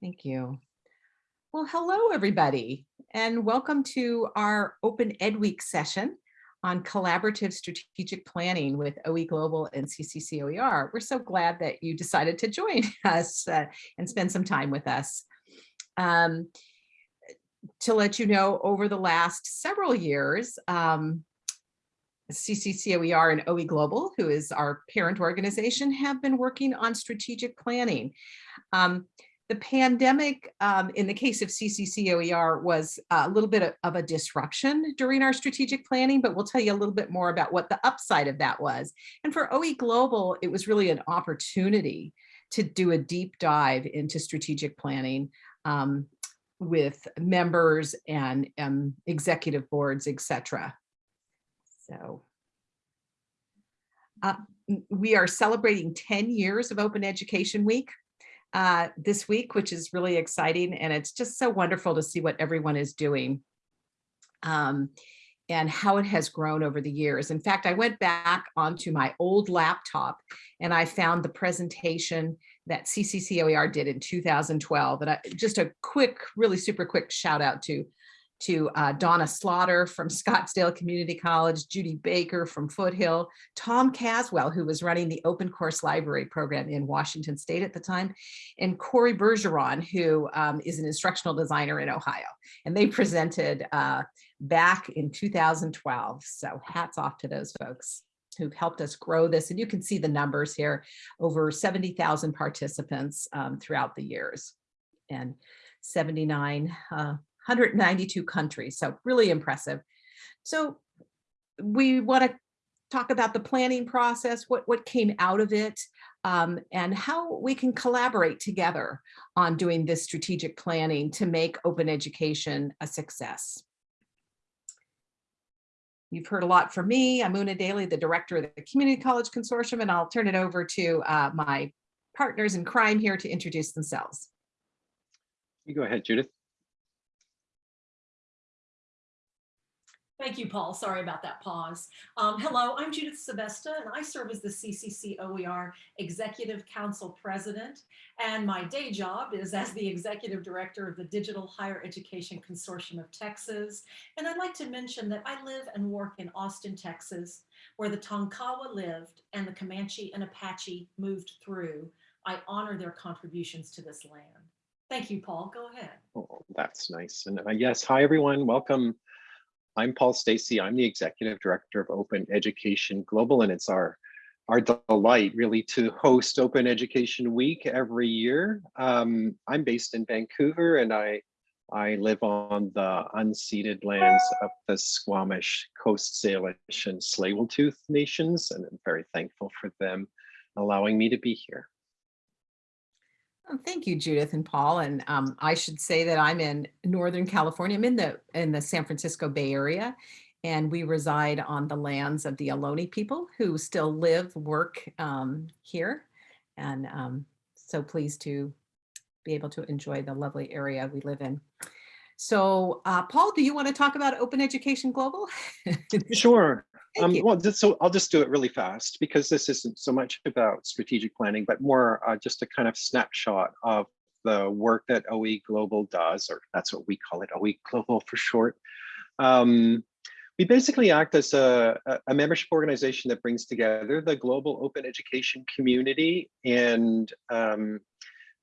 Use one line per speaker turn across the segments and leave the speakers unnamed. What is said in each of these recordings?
Thank you. Well, hello, everybody, and welcome to our Open Ed Week session on collaborative strategic planning with OE Global and CCC OER. We're so glad that you decided to join us uh, and spend some time with us. Um, to let you know, over the last several years, um, CCCOER and OE Global, who is our parent organization, have been working on strategic planning. Um, the pandemic, um, in the case of CCCOER, was a little bit of a disruption during our strategic planning, but we'll tell you a little bit more about what the upside of that was. And for OE Global, it was really an opportunity to do a deep dive into strategic planning um, with members and um, executive boards, etc. So uh, we are celebrating 10 years of Open Education Week uh, this week, which is really exciting. And it's just so wonderful to see what everyone is doing um, and how it has grown over the years. In fact, I went back onto my old laptop and I found the presentation that CCCOER did in 2012. And I, just a quick, really super quick shout out to to uh, Donna Slaughter from Scottsdale Community College, Judy Baker from Foothill, Tom Caswell, who was running the open course library program in Washington State at the time, and Corey Bergeron, who um, is an instructional designer in Ohio. And they presented uh, back in 2012. So hats off to those folks who've helped us grow this. And you can see the numbers here, over 70,000 participants um, throughout the years and 79 uh, 192 countries. So really impressive. So we want to talk about the planning process, what, what came out of it, um, and how we can collaborate together on doing this strategic planning to make open education a success. You've heard a lot from me. I'm Una Daly, the director of the Community College Consortium, and I'll turn it over to uh, my partners in crime here to introduce themselves.
You go ahead, Judith.
Thank you, Paul. Sorry about that pause. Um, hello, I'm Judith Sebesta, and I serve as the CCC OER Executive Council President. And my day job is as the Executive Director of the Digital Higher Education Consortium of Texas. And I'd like to mention that I live and work in Austin, Texas, where the Tonkawa lived and the Comanche and Apache moved through. I honor their contributions to this land. Thank you, Paul. Go ahead.
Oh, that's nice. And uh, yes, hi, everyone. Welcome I'm Paul Stacey. I'm the Executive Director of Open Education Global, and it's our our delight really to host Open Education Week every year. Um, I'm based in Vancouver and I, I live on the unceded lands of the Squamish, Coast Salish and Tsleil-Waututh nations, and I'm very thankful for them allowing me to be here.
Oh, thank you, Judith and Paul. And um, I should say that I'm in Northern California. I'm in the in the San Francisco Bay Area, and we reside on the lands of the Ohlone people who still live, work um, here. And um, so pleased to be able to enjoy the lovely area we live in. So uh, Paul, do you want to talk about Open Education Global?
sure. Um, well, just, so I'll just do it really fast because this isn't so much about strategic planning, but more uh, just a kind of snapshot of the work that OE Global does, or that's what we call it, OE Global for short. Um, we basically act as a, a, membership organization that brings together the global open education community. And um,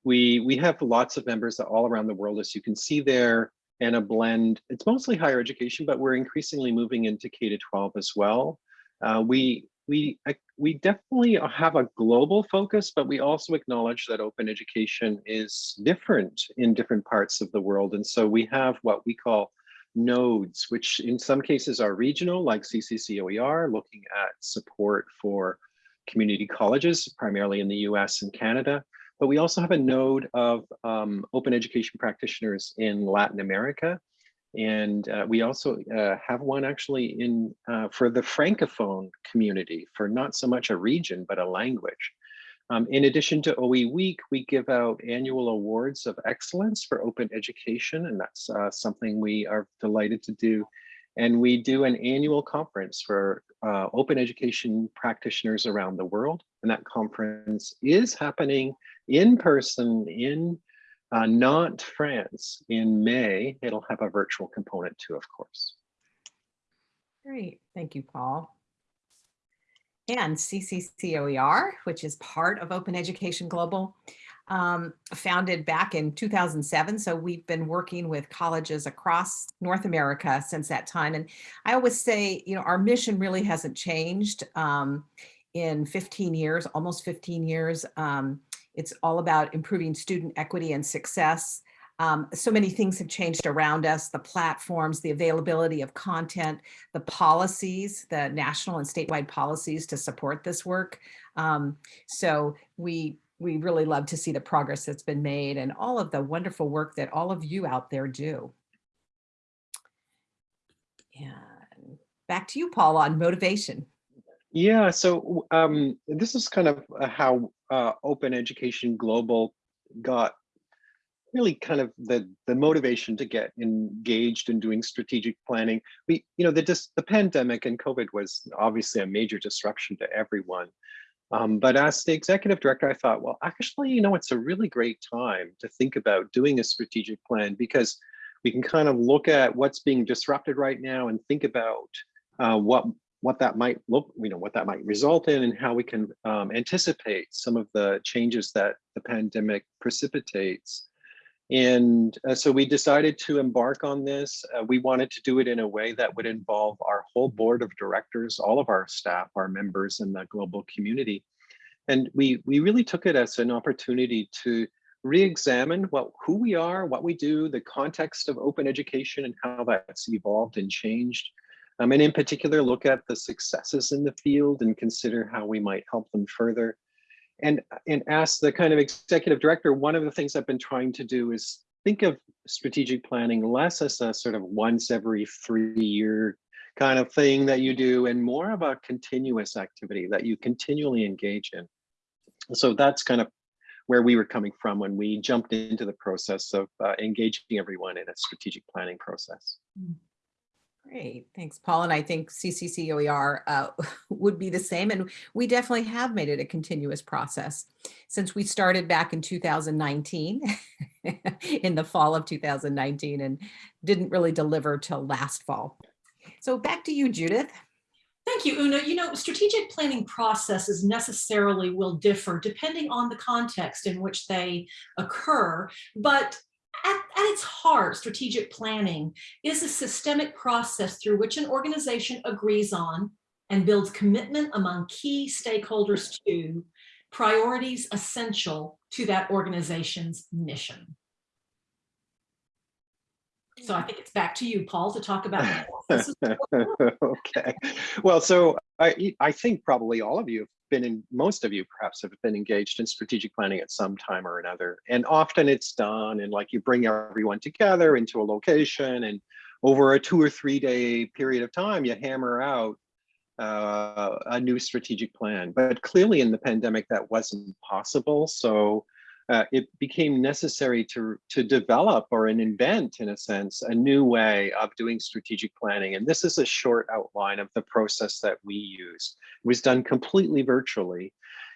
we, we have lots of members all around the world, as you can see there and a blend. It's mostly higher education, but we're increasingly moving into K to 12 as well. Uh, we we we definitely have a global focus, but we also acknowledge that open education is different in different parts of the world, and so we have what we call nodes, which in some cases are regional, like CCCOER, looking at support for community colleges, primarily in the US and Canada. But we also have a node of um, open education practitioners in Latin America. And uh, we also uh, have one actually in uh, for the Francophone community for not so much a region, but a language. Um, in addition to OE Week, we give out annual awards of excellence for open education, and that's uh, something we are delighted to do. And we do an annual conference for uh, open education practitioners around the world. And that conference is happening in person in uh, Nantes, France in May. It'll have a virtual component too, of course.
Great, thank you, Paul. And CCCOER, which is part of Open Education Global, um, founded back in 2007. So we've been working with colleges across North America since that time. And I always say, you know, our mission really hasn't changed um, in 15 years, almost 15 years. Um, it's all about improving student equity and success. Um, so many things have changed around us, the platforms, the availability of content, the policies, the national and statewide policies to support this work. Um, so we, we really love to see the progress that's been made and all of the wonderful work that all of you out there do. And back to you, Paul, on motivation.
Yeah, so um, this is kind of uh, how uh, Open Education Global got really kind of the the motivation to get engaged in doing strategic planning. We, you know, the dis the pandemic and COVID was obviously a major disruption to everyone. Um, but as the executive director, I thought, well, actually, you know, it's a really great time to think about doing a strategic plan because we can kind of look at what's being disrupted right now and think about uh, what what that might look, you know, what that might result in and how we can um, anticipate some of the changes that the pandemic precipitates. And uh, so we decided to embark on this. Uh, we wanted to do it in a way that would involve our whole board of directors, all of our staff, our members in the global community. And we, we really took it as an opportunity to re-examine what who we are, what we do, the context of open education and how that's evolved and changed. Um, and in particular, look at the successes in the field and consider how we might help them further and and ask the kind of executive director, one of the things I've been trying to do is think of strategic planning less as a sort of once every three year kind of thing that you do and more of a continuous activity that you continually engage in. So that's kind of where we were coming from when we jumped into the process of uh, engaging everyone in a strategic planning process.
Mm. Great, thanks, Paul. And I think CCCOER uh, would be the same. And we definitely have made it a continuous process since we started back in 2019, in the fall of 2019, and didn't really deliver till last fall. So back to you, Judith.
Thank you, Una. You know, strategic planning processes necessarily will differ depending on the context in which they occur, but at, at, its heart, strategic planning is a systemic process through which an organization agrees on and builds commitment among key stakeholders to priorities essential to that organization's mission. So I think it's back to you, Paul, to talk about.
okay. Well, so I, I think probably all of you have been in, most of you perhaps have been engaged in strategic planning at some time or another. And often it's done and like you bring everyone together into a location and over a two or three day period of time, you hammer out uh, a new strategic plan. But clearly in the pandemic, that wasn't possible. So uh, it became necessary to, to develop or an invent, in a sense, a new way of doing strategic planning. And this is a short outline of the process that we used. It was done completely virtually.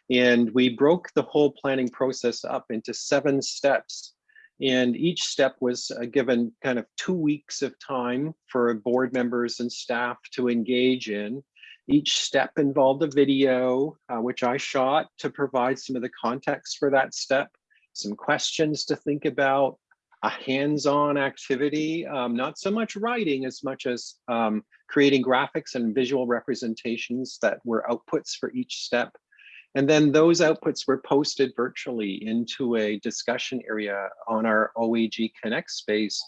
And we broke the whole planning process up into seven steps. And each step was uh, given kind of two weeks of time for board members and staff to engage in. Each step involved a video, uh, which I shot to provide some of the context for that step some questions to think about, a hands-on activity, um, not so much writing as much as um, creating graphics and visual representations that were outputs for each step. And then those outputs were posted virtually into a discussion area on our OEG Connect space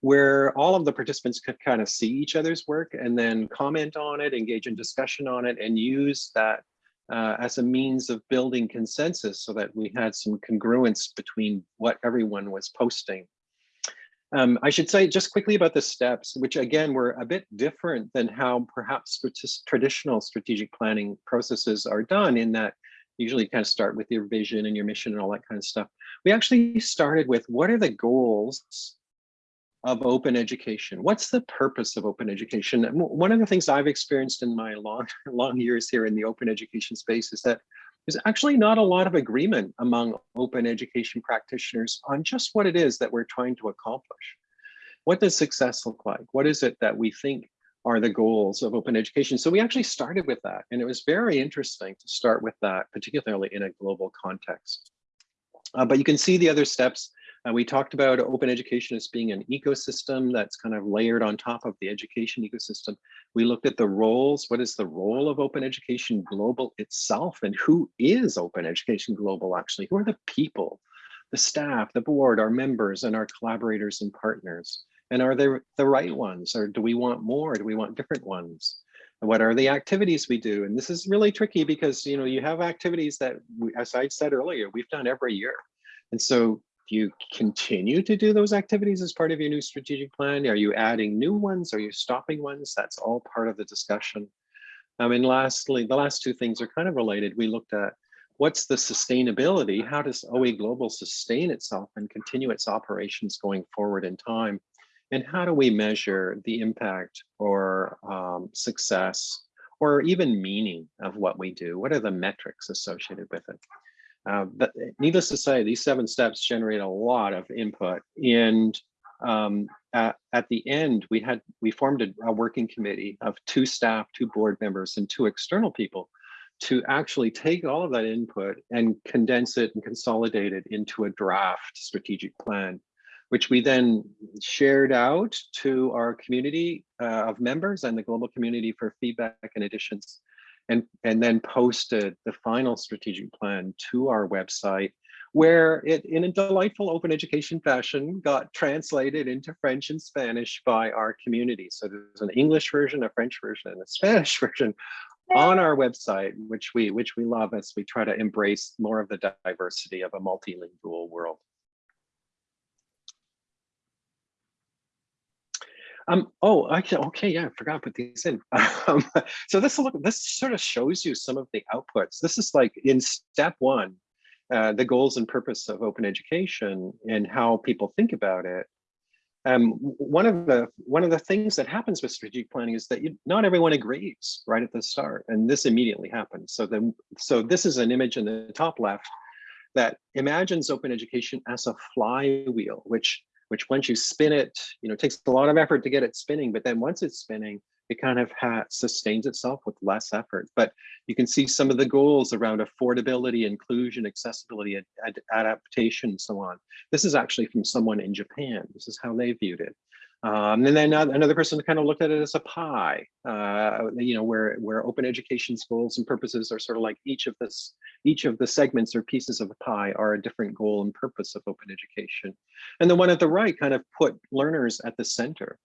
where all of the participants could kind of see each other's work and then comment on it, engage in discussion on it, and use that uh, as a means of building consensus so that we had some congruence between what everyone was posting. Um, I should say just quickly about the steps, which again were a bit different than how perhaps traditional strategic planning processes are done in that usually you kind of start with your vision and your mission and all that kind of stuff. We actually started with what are the goals of open education. What's the purpose of open education? One of the things I've experienced in my long, long years here in the open education space is that there's actually not a lot of agreement among open education practitioners on just what it is that we're trying to accomplish. What does success look like? What is it that we think are the goals of open education? So we actually started with that, and it was very interesting to start with that, particularly in a global context. Uh, but you can see the other steps. Uh, we talked about open education as being an ecosystem that's kind of layered on top of the education ecosystem. We looked at the roles. What is the role of open education global itself? And who is open education global actually? Who are the people, the staff, the board, our members, and our collaborators and partners? And are they the right ones? Or do we want more? Do we want different ones? And what are the activities we do? And this is really tricky because you know you have activities that, we, as I said earlier, we've done every year. And so do you continue to do those activities as part of your new strategic plan? Are you adding new ones? Are you stopping ones? That's all part of the discussion. Um, and lastly, the last two things are kind of related. We looked at what's the sustainability? How does OE Global sustain itself and continue its operations going forward in time? And how do we measure the impact or um, success or even meaning of what we do? What are the metrics associated with it? Uh, but needless to say, these seven steps generate a lot of input. And um, at, at, the end, we had we formed a, a, working committee of two staff, two board members, and two external people to actually take all of that input and condense it and consolidate it into a draft strategic plan, which we then shared out to our community uh, of members and the global community for feedback and additions and, and then posted the final strategic plan to our website where it in a delightful open education fashion got translated into French and Spanish by our community. So there's an English version, a French version, and a Spanish version on our website, which we which we love as we try to embrace more of the diversity of a multilingual world. Um, oh, okay, okay, yeah, I forgot to put these in. Um, so this look, this sort of shows you some of the outputs. This is like in step one, uh, the goals and purpose of open education and how people think about it. Um, one of the one of the things that happens with strategic planning is that you, not everyone agrees right at the start, and this immediately happens. So then, so this is an image in the top left that imagines open education as a flywheel, which which once you spin it, you know, it takes a lot of effort to get it spinning, but then once it's spinning, it kind of sustains itself with less effort. But you can see some of the goals around affordability, inclusion, accessibility, ad ad adaptation, and so on. This is actually from someone in Japan. This is how they viewed it. Um, and then another person kind of looked at it as a pie, uh, you know, where where open education's goals and purposes are sort of like each of this, each of the segments or pieces of the pie are a different goal and purpose of open education. And the one at the right kind of put learners at the center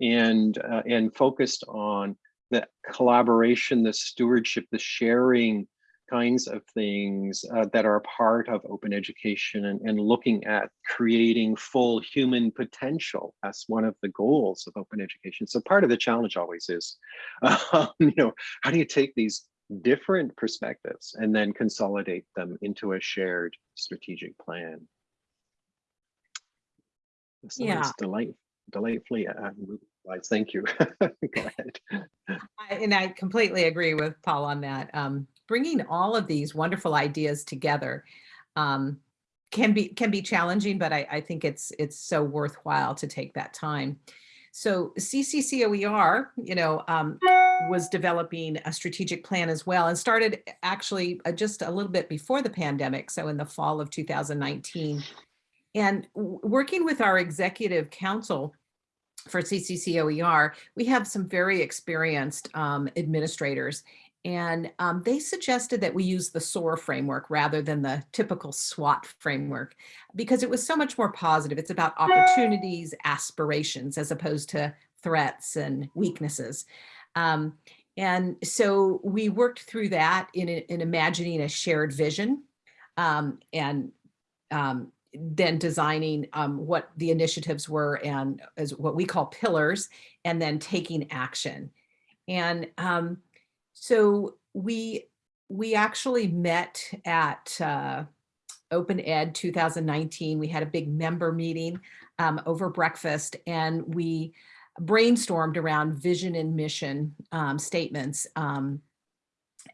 and uh, and focused on the collaboration, the stewardship, the sharing kinds of things uh, that are part of open education and, and looking at creating full human potential as one of the goals of open education. So part of the challenge always is, um, you know, how do you take these different perspectives and then consolidate them into a shared strategic plan? This
yeah.
delight, delightfully uh, Thank you. Go ahead.
I, and I completely agree with Paul on that. Um, bringing all of these wonderful ideas together um, can be can be challenging, but I, I think it's it's so worthwhile to take that time. So CCCOER, you know, um, was developing a strategic plan as well and started actually uh, just a little bit before the pandemic. So in the fall of 2019 and working with our executive council for CCCOER, we have some very experienced um, administrators and um, they suggested that we use the SOAR framework rather than the typical SWOT framework because it was so much more positive. It's about opportunities, aspirations, as opposed to threats and weaknesses. Um, and so we worked through that in, in imagining a shared vision um, and um, then designing um, what the initiatives were and as what we call pillars and then taking action. And um, so we we actually met at uh, Open Ed 2019. We had a big member meeting um, over breakfast and we brainstormed around vision and mission um, statements. Um,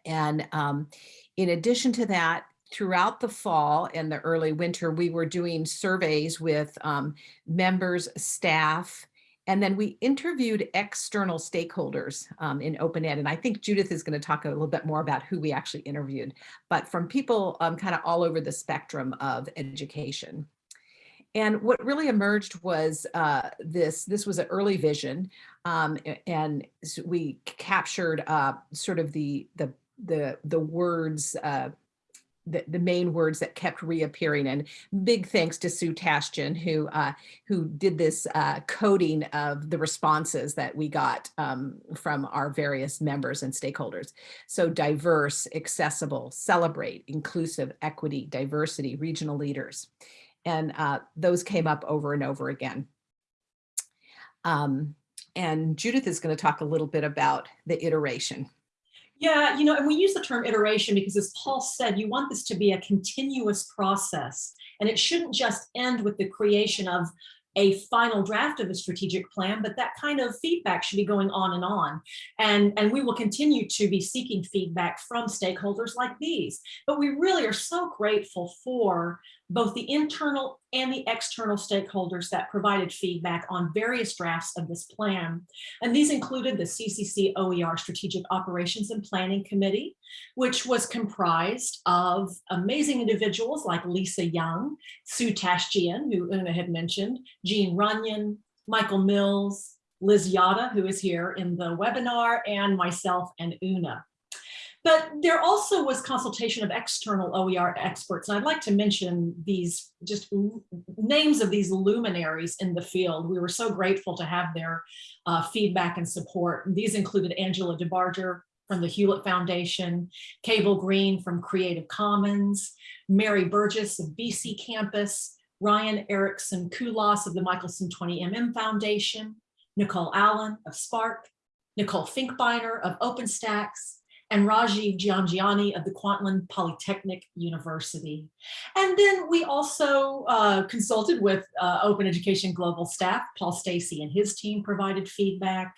And um, in addition to that, throughout the fall and the early winter, we were doing surveys with um, members, staff, and then we interviewed external stakeholders um, in open ed. And I think Judith is going to talk a little bit more about who we actually interviewed, but from people um, kind of all over the spectrum of education. And what really emerged was uh, this, this was an early vision um, and we captured uh, sort of the, the, the, the words, uh, the, the main words that kept reappearing and big thanks to Sue Tashjian who uh, who did this uh, coding of the responses that we got um, from our various members and stakeholders. So diverse, accessible, celebrate, inclusive, equity, diversity, regional leaders. And uh, those came up over and over again. Um, and Judith is going to talk a little bit about the iteration.
Yeah, you know, and we use the term iteration because as Paul said, you want this to be a continuous process and it shouldn't just end with the creation of a final draft of a strategic plan, but that kind of feedback should be going on and on. And, and we will continue to be seeking feedback from stakeholders like these. But we really are so grateful for both the internal and the external stakeholders that provided feedback on various drafts of this plan. And these included the CCC OER Strategic Operations and Planning Committee, which was comprised of amazing individuals like Lisa Young, Sue Tashjian, who Una had mentioned, Jean Runyon, Michael Mills, Liz Yada, who is here in the webinar, and myself and Una. But there also was consultation of external OER experts. And I'd like to mention these just names of these luminaries in the field. We were so grateful to have their uh, feedback and support. These included Angela DeBarger from the Hewlett Foundation, Cable Green from Creative Commons, Mary Burgess of BC Campus, Ryan Erickson Kulas of the Michelson 20MM Foundation, Nicole Allen of SPARC, Nicole Finkbeiner of OpenStax, and Rajiv Jhangiani of the Kwantlen Polytechnic University. And then we also uh, consulted with uh, Open Education Global staff. Paul Stacey and his team provided feedback.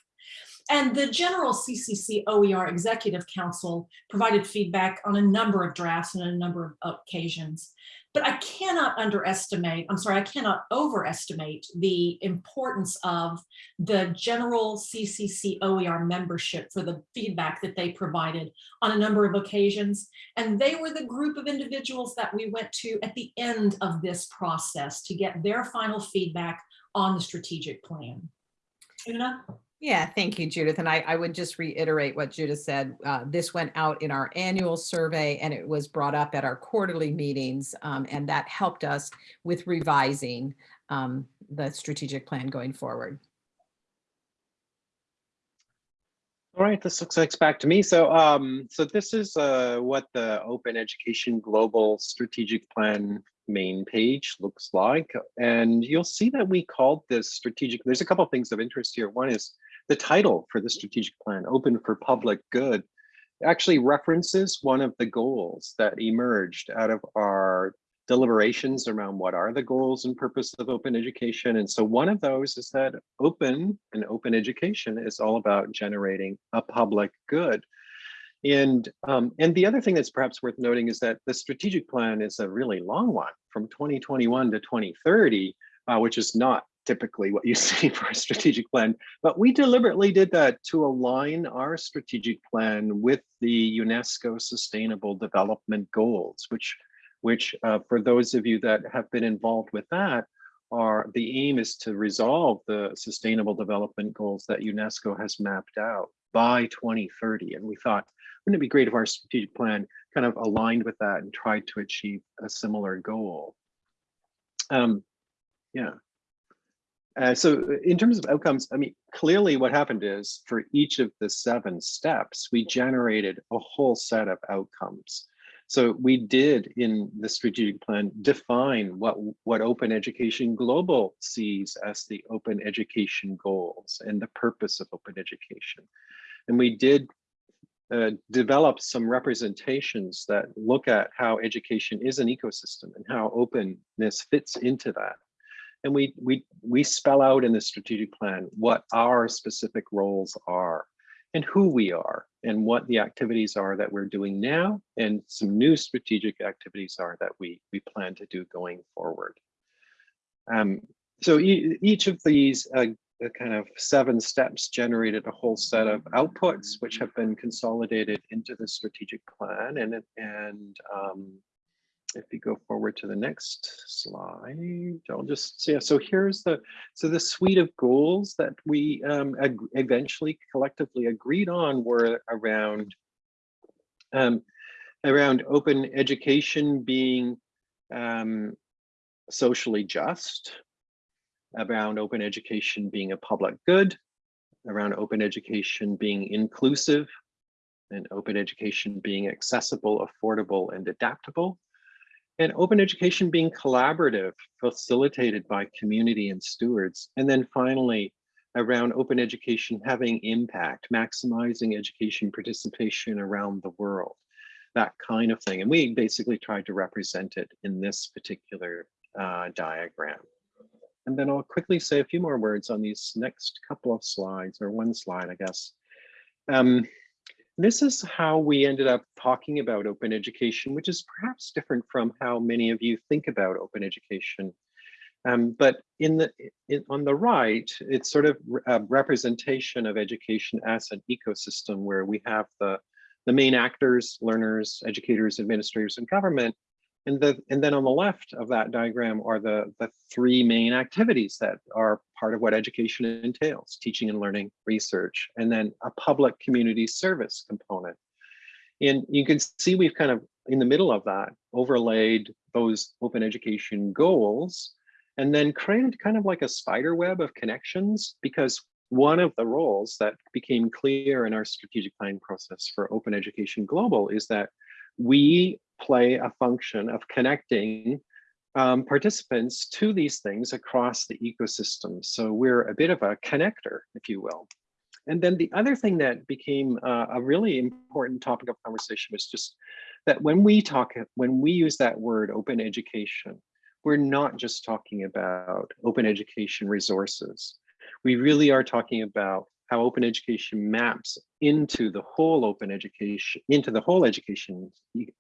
And the general CCC OER Executive Council provided feedback on a number of drafts and a number of occasions. But I cannot underestimate, I'm sorry, I cannot overestimate the importance of the general CCC OER membership for the feedback that they provided on a number of occasions. And they were the group of individuals that we went to at the end of this process to get their final feedback on the strategic plan. Una?
Yeah, thank you, Judith. And I, I would just reiterate what Judith said. Uh, this went out in our annual survey and it was brought up at our quarterly meetings. um, and that helped us with revising um, the strategic plan going forward.
All right, this looks like back to me. So, um, so this is uh, what the Open Education Global Strategic Plan main page looks like. And you'll see that we called this strategic, there's a couple of things of interest here. One is the title for the strategic plan, Open for Public Good, actually references one of the goals that emerged out of our deliberations around what are the goals and purpose of open education. And so one of those is that open and open education is all about generating a public good. And um, and the other thing that's perhaps worth noting is that the strategic plan is a really long one from 2021 to 2030, uh, which is not typically what you see for a strategic plan. But we deliberately did that to align our strategic plan with the UNESCO Sustainable Development Goals, which which uh, for those of you that have been involved with that, are the aim is to resolve the sustainable development goals that UNESCO has mapped out by 2030. And we thought, wouldn't it be great if our strategic plan kind of aligned with that and tried to achieve a similar goal? Um, yeah. Uh, so in terms of outcomes, I mean, clearly what happened is for each of the seven steps, we generated a whole set of outcomes. So we did in the strategic plan define what, what Open Education Global sees as the open education goals and the purpose of open education. And we did uh, develop some representations that look at how education is an ecosystem and how openness fits into that. And we, we, we spell out in the strategic plan what our specific roles are and who we are and what the activities are that we're doing now and some new strategic activities are that we, we plan to do going forward. Um, so e each of these uh, the kind of seven steps generated a whole set of outputs which have been consolidated into the strategic plan and and um, if you go forward to the next slide, I'll just yeah. So here's the so the suite of goals that we um, eventually collectively agreed on were around um, around open education being um, socially just, around open education being a public good, around open education being inclusive, and open education being accessible, affordable, and adaptable and open education being collaborative, facilitated by community and stewards. And then finally, around open education having impact, maximizing education participation around the world, that kind of thing. And we basically tried to represent it in this particular uh, diagram. And then I'll quickly say a few more words on these next couple of slides, or one slide, I guess. Um, this is how we ended up talking about open education, which is perhaps different from how many of you think about open education. Um, but in the in, on the right, it's sort of a representation of education as an ecosystem where we have the, the main actors, learners, educators, administrators, and government, and, the, and then on the left of that diagram are the, the three main activities that are part of what education entails, teaching and learning, research, and then a public community service component. And you can see we've kind of, in the middle of that, overlaid those open education goals, and then created kind of like a spider web of connections, because one of the roles that became clear in our strategic planning process for Open Education Global is that we play a function of connecting um, participants to these things across the ecosystem. So we're a bit of a connector, if you will. And then the other thing that became uh, a really important topic of conversation was just that when we talk, when we use that word open education, we're not just talking about open education resources. We really are talking about how open education maps into the whole open education, into the whole education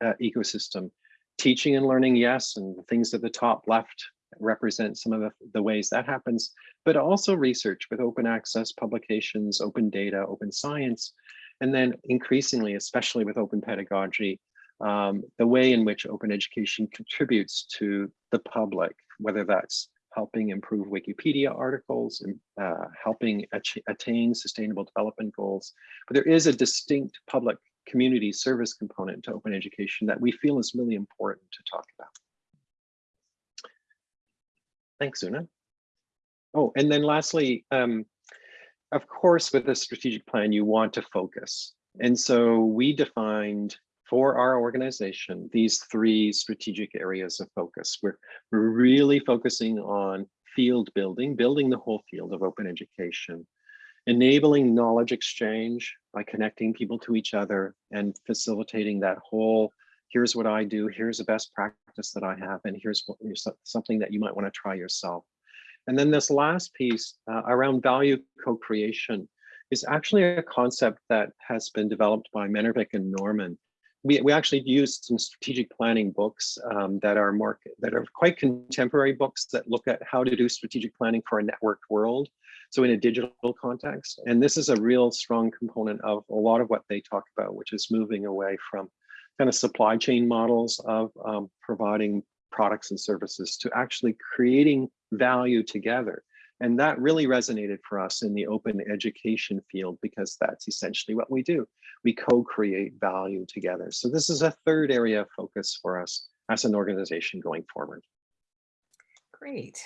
uh, ecosystem. Teaching and learning, yes, and things at the top left represent some of the, the ways that happens, but also research with open access publications, open data, open science, and then increasingly, especially with open pedagogy, um, the way in which open education contributes to the public, whether that's helping improve Wikipedia articles, and uh, helping attain sustainable development goals. But there is a distinct public community service component to open education that we feel is really important to talk about. Thanks, Una. Oh, and then lastly, um, of course, with a strategic plan, you want to focus. And so we defined for our organization, these three strategic areas of focus. We're, really focusing on field building, building the whole field of open education, enabling knowledge exchange by connecting people to each other and facilitating that whole, here's what I do, here's a best practice that I have, and here's, what, something that you might want to try yourself. And then this last piece uh, around value co-creation is actually a concept that has been developed by Menervik and Normann we, we actually used some strategic planning books um, that are more that are quite contemporary books that look at how to do strategic planning for a networked world so in a digital context. And this is a real strong component of a lot of what they talk about which is moving away from kind of supply chain models of um, providing products and services to actually creating value together and that really resonated for us in the open education field because that's essentially what we do. We co-create value together. So this is a third area of focus for us as an organization going forward.
Great.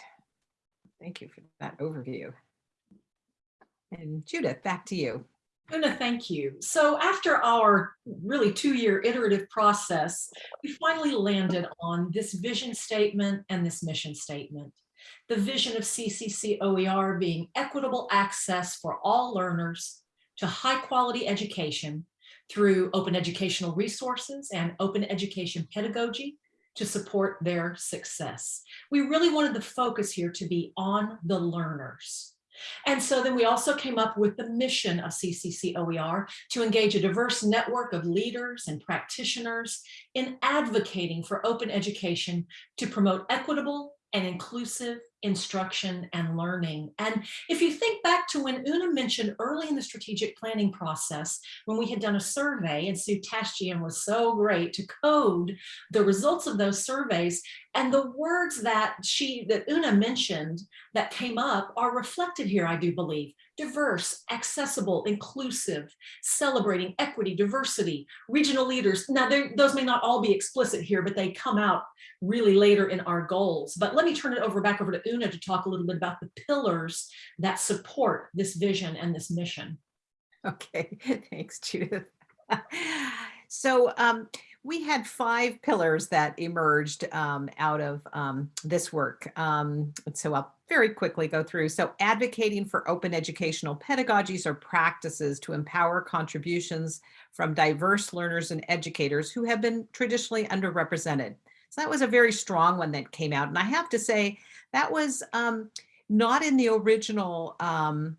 Thank you for that overview. And Judith, back to you.
Una, thank you. So after our really two-year iterative process, we finally landed on this vision statement and this mission statement the vision of CCC OER being equitable access for all learners to high quality education through open educational resources and open education pedagogy to support their success. We really wanted the focus here to be on the learners. And so then we also came up with the mission of CCC OER to engage a diverse network of leaders and practitioners in advocating for open education to promote equitable and inclusive instruction and learning. And if you think back to when Una mentioned early in the strategic planning process, when we had done a survey and Sue Tashjian was so great to code the results of those surveys and the words that she, that Una mentioned that came up are reflected here, I do believe. Diverse, accessible, inclusive, celebrating equity, diversity, regional leaders. Now, those may not all be explicit here, but they come out really later in our goals. But let me turn it over back over to Una to talk a little bit about the pillars that support this vision and this mission.
Okay, thanks, Judith. So um, we had five pillars that emerged um, out of um, this work. Um, so I'll very quickly go through. So advocating for open educational pedagogies or practices to empower contributions from diverse learners and educators who have been traditionally underrepresented. So that was a very strong one that came out. And I have to say that was um, not in the original um,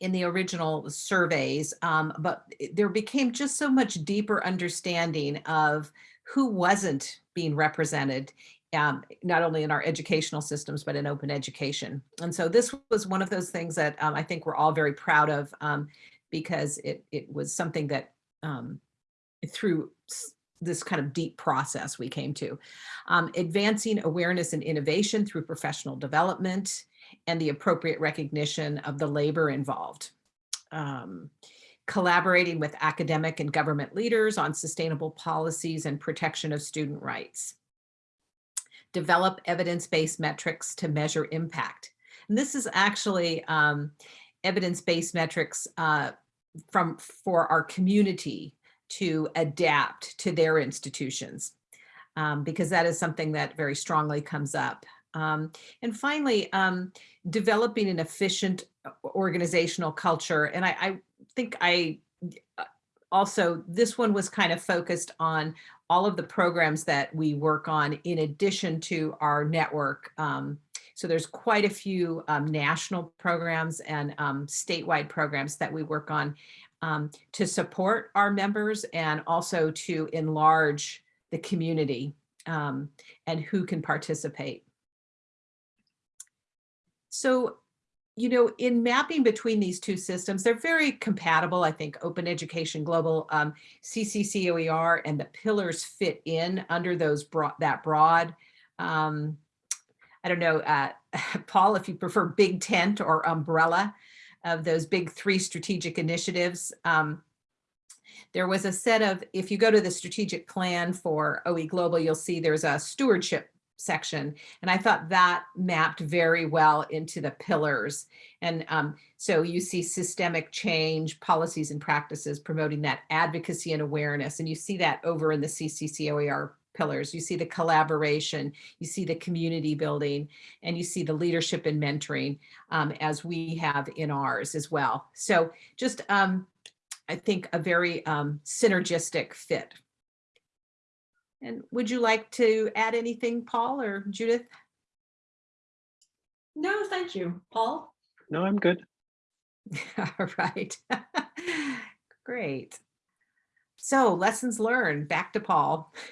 in the original surveys, um, but there became just so much deeper understanding of who wasn't being represented, um, not only in our educational systems, but in open education. And so this was one of those things that um, I think we're all very proud of um, because it, it was something that um, through this kind of deep process we came to. Um, advancing awareness and innovation through professional development, and the appropriate recognition of the labor involved. Um, collaborating with academic and government leaders on sustainable policies and protection of student rights. Develop evidence-based metrics to measure impact. And this is actually um, evidence-based metrics uh, from for our community to adapt to their institutions, um, because that is something that very strongly comes up. Um, and finally, um, developing an efficient uh, organizational culture. And I, I think I uh, also, this one was kind of focused on all of the programs that we work on in addition to our network. Um, so there's quite a few um, national programs and um, statewide programs that we work on um, to support our members and also to enlarge the community um, and who can participate. So, you know, in mapping between these two systems, they're very compatible. I think Open Education Global, um, CCCOER and the pillars fit in under those broad, that broad. Um, I don't know, uh, Paul, if you prefer big tent or umbrella of those big three strategic initiatives. Um, there was a set of, if you go to the strategic plan for OE Global, you'll see there's a stewardship section. And I thought that mapped very well into the pillars. And um, so you see systemic change, policies and practices promoting that advocacy and awareness. And you see that over in the CCCOER pillars. You see the collaboration, you see the community building, and you see the leadership and mentoring um, as we have in ours as well. So just, um, I think, a very um, synergistic fit and would you like to add anything, Paul or Judith?
No, thank you. Paul?
No, I'm good.
All right. Great. So lessons learned, back to Paul.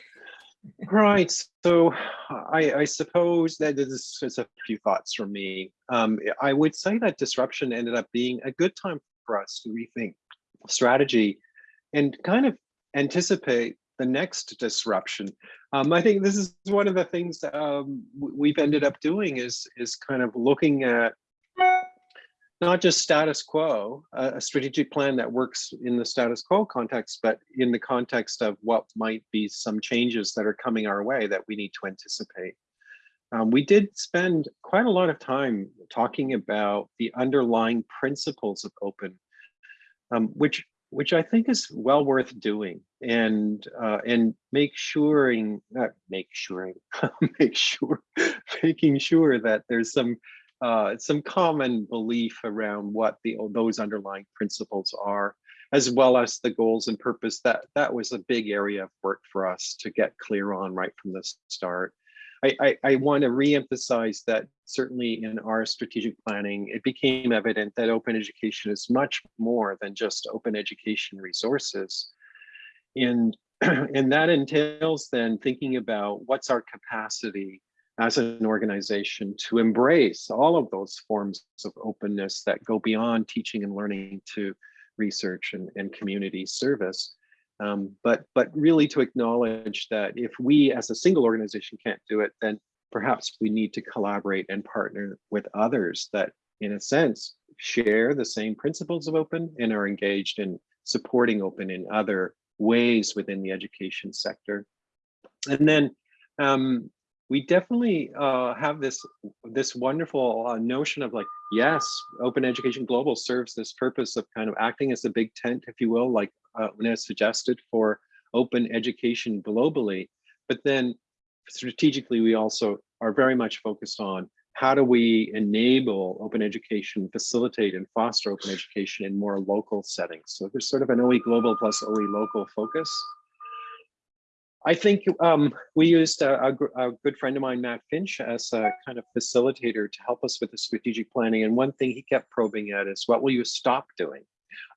Right. So I, I suppose that this is a few thoughts from me. Um, I would say that disruption ended up being a good time for us to rethink strategy and kind of anticipate the next disruption. Um, I think this is one of the things um, we've ended up doing is, is kind of looking at not just status quo, a, strategic plan that works in the status quo context, but in the context of what might be some changes that are coming our way that we need to anticipate. Um, we did spend quite a lot of time talking about the underlying principles of open, um, which which I think is well worth doing and uh, and make sure not make sure make sure making sure that there's some uh, some common belief around what the those underlying principles are as well as the goals and purpose that that was a big area of work for us to get clear on right from the start I, I, I want to reemphasize that certainly in our strategic planning, it became evident that open education is much more than just open education resources. And, and that entails then thinking about what's our capacity as an organization to embrace all of those forms of openness that go beyond teaching and learning to research and, and community service. Um, but, but really to acknowledge that if we as a single organization can't do it, then perhaps we need to collaborate and partner with others that in a sense share the same principles of open and are engaged in supporting open in other ways within the education sector. And then um, we definitely uh, have this this wonderful uh, notion of like, yes, Open Education Global serves this purpose of kind of acting as a big tent, if you will, like uh, Una suggested for open education globally. But then strategically, we also are very much focused on how do we enable open education, facilitate and foster open education in more local settings. So there's sort of an OE global plus OE local focus. I think um, we used a, a, a, good friend of mine, Matt Finch, as a kind of facilitator to help us with the strategic planning. And one thing he kept probing at is, what will you stop doing?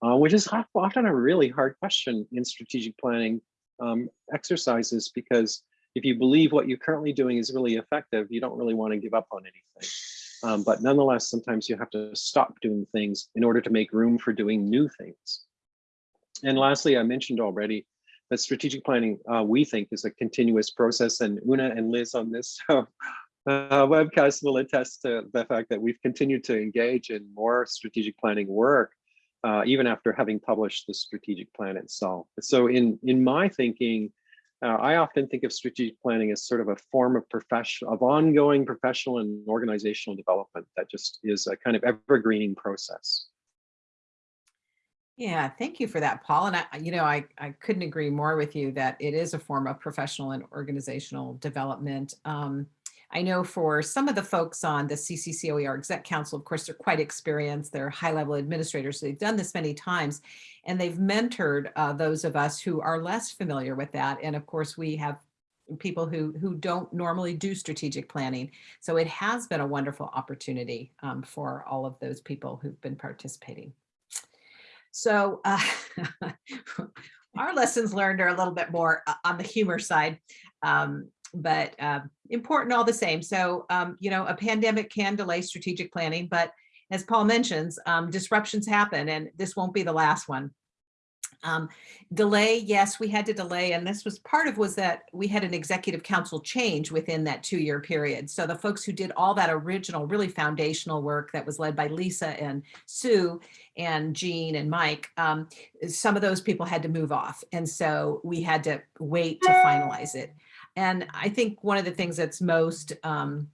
Uh, which is often a really hard question in strategic planning um, exercises, because if you believe what you're currently doing is really effective, you don't really want to give up on anything. Um, but nonetheless, sometimes you have to stop doing things in order to make room for doing new things. And lastly, I mentioned already, that strategic planning, uh, we think, is a continuous process. And Una and Liz on this uh, webcast will attest to the fact that we've continued to engage in more strategic planning work, uh, even after having published the strategic plan itself. So in, in my thinking, uh, I often think of strategic planning as sort of a form of professional, of ongoing professional and organizational development that just is a kind of evergreening process.
Yeah, thank you for that, Paul. And I, you know, I, I couldn't agree more with you that it is a form of professional and organizational development. Um, I know for some of the folks on the CCCOER Exec Council, of course, they're quite experienced. They're high-level administrators. So they've done this many times, and they've mentored uh, those of us who are less familiar with that. And of course, we have people who who don't normally do strategic planning. So it has been a wonderful opportunity um, for all of those people who've been participating. So uh, our lessons learned are a little bit more uh, on the humor side, um, but uh, important all the same. So, um, you know, a pandemic can delay strategic planning, but as Paul mentions, um, disruptions happen and this won't be the last one. Um, delay, yes, we had to delay, and this was part of was that we had an executive council change within that two-year period. So the folks who did all that original, really foundational work that was led by Lisa and Sue and Jean and Mike, um, some of those people had to move off, and so we had to wait to finalize it. And I think one of the things that's most um,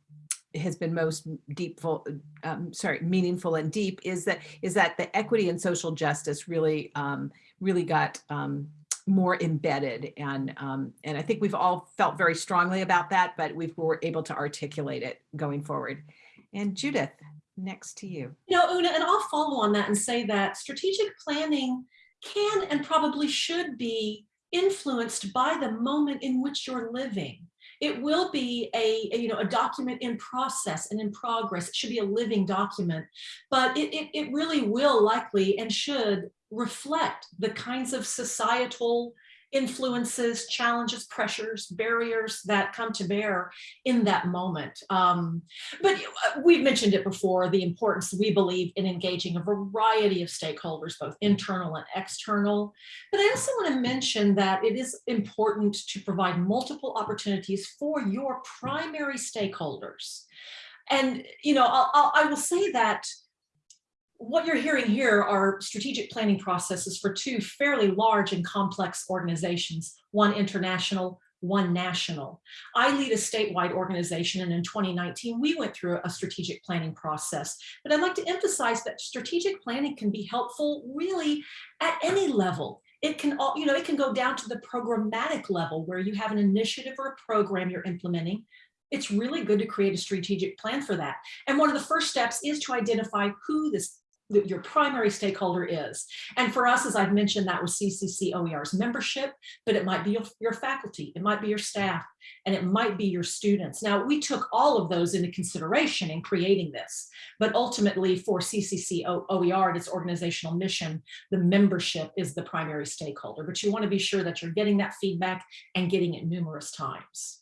has been most deepful, um, sorry, meaningful and deep is that is that the equity and social justice really um, really got um, more embedded and um, and I think we've all felt very strongly about that, but we were able to articulate it going forward. And Judith, next to you.
You know, Una, and I'll follow on that and say that strategic planning can and probably should be influenced by the moment in which you're living. It will be a, a, you know a document in process and in progress. It should be a living document, but it, it, it really will likely and should reflect the kinds of societal influences, challenges, pressures, barriers that come to bear in that moment. Um, but we've mentioned it before, the importance we believe in engaging a variety of stakeholders, both internal and external. But I also want to mention that it is important to provide multiple opportunities for your primary stakeholders. And, you know, I'll, I'll I will say that what you're hearing here are strategic planning processes for two fairly large and complex organizations, one international, one national. I lead a statewide organization and in 2019 we went through a strategic planning process. But I'd like to emphasize that strategic planning can be helpful really at any level. It can all, you know, it can go down to the programmatic level where you have an initiative or a program you're implementing it's really good to create a strategic plan for that. And one of the first steps is to identify who this your primary stakeholder is. And for us, as I've mentioned, that was CCC OER's membership, but it might be your, your faculty, it might be your staff, and it might be your students. Now, we took all of those into consideration in creating this, but ultimately for CCC OER and its organizational mission, the membership is the primary stakeholder, but you want to be sure that you're getting that feedback and getting it numerous times.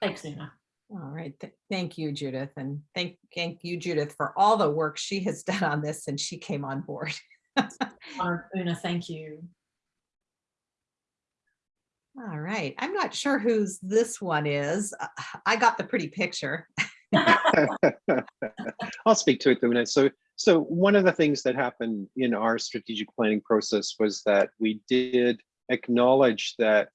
Thanks, Una.
All right, th- thank you, Judith, and thank, thank you, Judith, for all the work she has done on this since she came on board.
Honor, Una, thank you.
All right, I'm not sure whose this one is. Uh, I got the pretty picture.
I'll speak to it, Una. So, so one of the things that happened in our strategic planning process was that we did acknowledge that